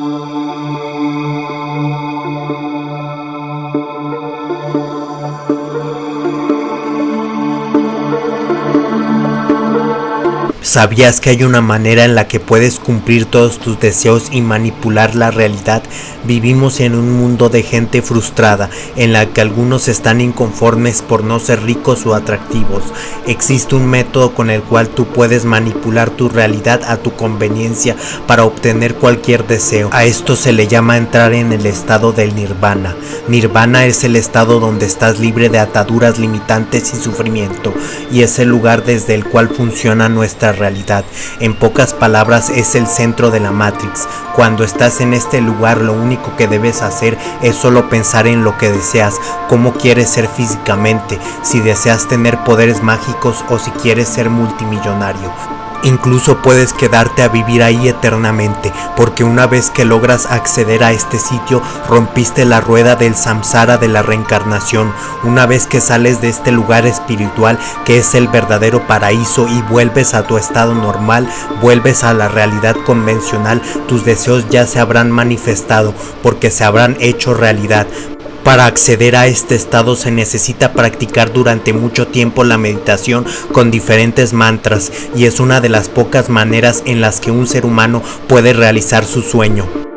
Thank. ¿Sabías que hay una manera en la que puedes cumplir todos tus deseos y manipular la realidad? Vivimos en un mundo de gente frustrada, en la que algunos están inconformes por no ser ricos o atractivos. Existe un método con el cual tú puedes manipular tu realidad a tu conveniencia para obtener cualquier deseo. A esto se le llama entrar en el estado del nirvana. Nirvana es el estado donde estás libre de ataduras limitantes y sufrimiento, y es el lugar desde el cual funciona nuestra realidad. En pocas palabras es el centro de la Matrix. Cuando estás en este lugar lo único que debes hacer es solo pensar en lo que deseas, cómo quieres ser físicamente, si deseas tener poderes mágicos o si quieres ser multimillonario. Incluso puedes quedarte a vivir ahí eternamente, porque una vez que logras acceder a este sitio, rompiste la rueda del samsara de la reencarnación. Una vez que sales de este lugar espiritual, que es el verdadero paraíso, y vuelves a tu estado normal, vuelves a la realidad convencional, tus deseos ya se habrán manifestado, porque se habrán hecho realidad. Para acceder a este estado se necesita practicar durante mucho tiempo la meditación con diferentes mantras y es una de las pocas maneras en las que un ser humano puede realizar su sueño.